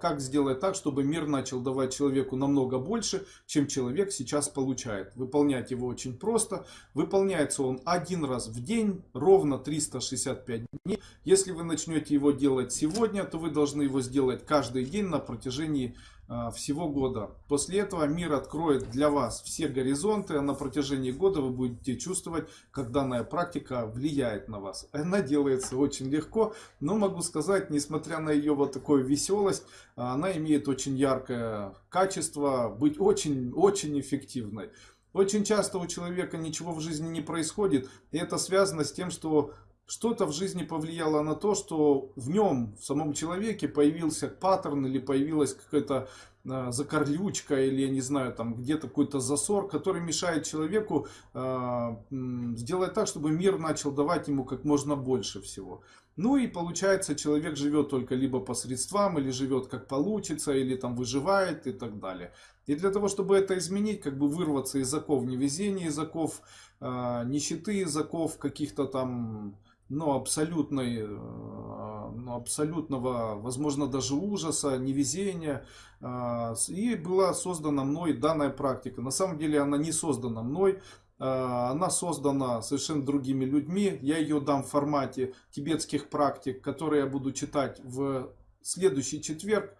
как сделать так, чтобы мир начал давать человеку намного больше, чем человек сейчас получает. Выполнять его очень просто. Выполняется он один раз в день, ровно 365 дней. Если вы начнете его делать сегодня, то вы должны его сделать каждый день на протяжении всего года. После этого мир откроет для вас все горизонты, а на протяжении года вы будете чувствовать, как данная практика влияет на вас. Она делается очень легко, но могу сказать, несмотря на ее вот такую веселость, она имеет очень яркое качество быть очень-очень эффективной. Очень часто у человека ничего в жизни не происходит, и это связано с тем, что что-то в жизни повлияло на то, что в нем, в самом человеке появился паттерн или появилась какая-то э, закорлючка или, я не знаю, там где-то какой-то засор, который мешает человеку э, сделать так, чтобы мир начал давать ему как можно больше всего. Ну и получается, человек живет только либо по средствам, или живет как получится, или там выживает и так далее. И для того, чтобы это изменить, как бы вырваться из оков невезения, из оков э, нищеты, из оков каких-то там ну, абсолютной, э, ну, абсолютного, возможно, даже ужаса, невезения. А, и была создана мной данная практика. На самом деле она не создана мной, а, она создана совершенно другими людьми. Я ее дам в формате тибетских практик, которые я буду читать в следующий четверг.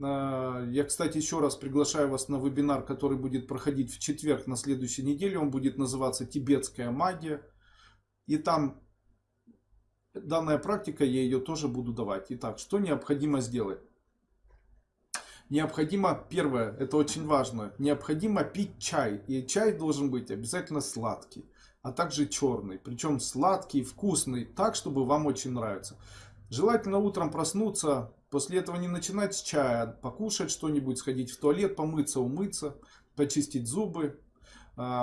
Я, кстати, еще раз приглашаю вас на вебинар, который будет проходить в четверг на следующей неделе. Он будет называться «Тибетская магия». И там данная практика, я ее тоже буду давать. Итак, что необходимо сделать? Необходимо, первое, это очень важно, необходимо пить чай. И чай должен быть обязательно сладкий, а также черный. Причем сладкий, вкусный, так, чтобы вам очень нравится. Желательно утром проснуться, после этого не начинать с чая, покушать что-нибудь, сходить в туалет, помыться, умыться, почистить зубы,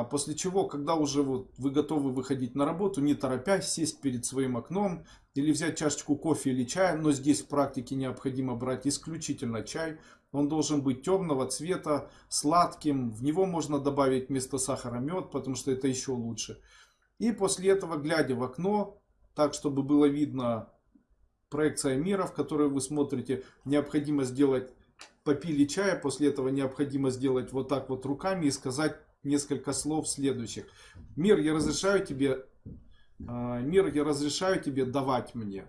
после чего, когда уже вот вы готовы выходить на работу, не торопясь, сесть перед своим окном или взять чашечку кофе или чая, но здесь в практике необходимо брать исключительно чай. Он должен быть темного цвета, сладким, в него можно добавить вместо сахара мед, потому что это еще лучше. И после этого, глядя в окно, так чтобы было видно проекция мира, в которую вы смотрите, необходимо сделать, попили чая, после этого необходимо сделать вот так вот руками и сказать несколько слов следующих. Мир, я разрешаю тебе, а, мир, я разрешаю тебе давать мне.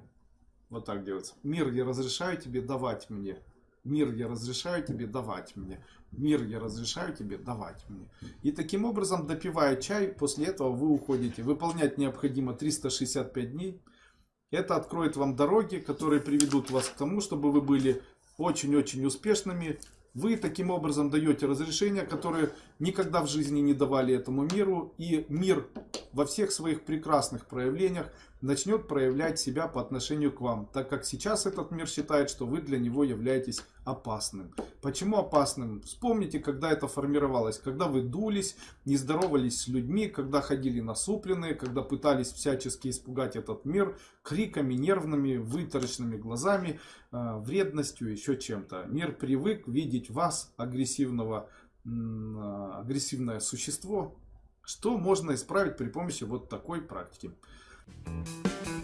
Вот так делается. Мир, я разрешаю тебе давать мне. Мир, я разрешаю тебе давать мне. Мир, я разрешаю тебе давать мне. И таким образом, допивая чай, после этого вы уходите. Выполнять необходимо 365 дней. Это откроет вам дороги, которые приведут вас к тому, чтобы вы были очень-очень успешными вы таким образом даете разрешения, которые никогда в жизни не давали этому миру. И мир во всех своих прекрасных проявлениях начнет проявлять себя по отношению к вам. Так как сейчас этот мир считает, что вы для него являетесь опасным. Почему опасным? Вспомните, когда это формировалось. Когда вы дулись, не здоровались с людьми, когда ходили насупленные, когда пытались всячески испугать этот мир криками, нервными, вытаращенными глазами, э, вредностью, еще чем-то. Мир привык видеть вас, агрессивного, э, агрессивное существо, что можно исправить при помощи вот такой практики. Thank you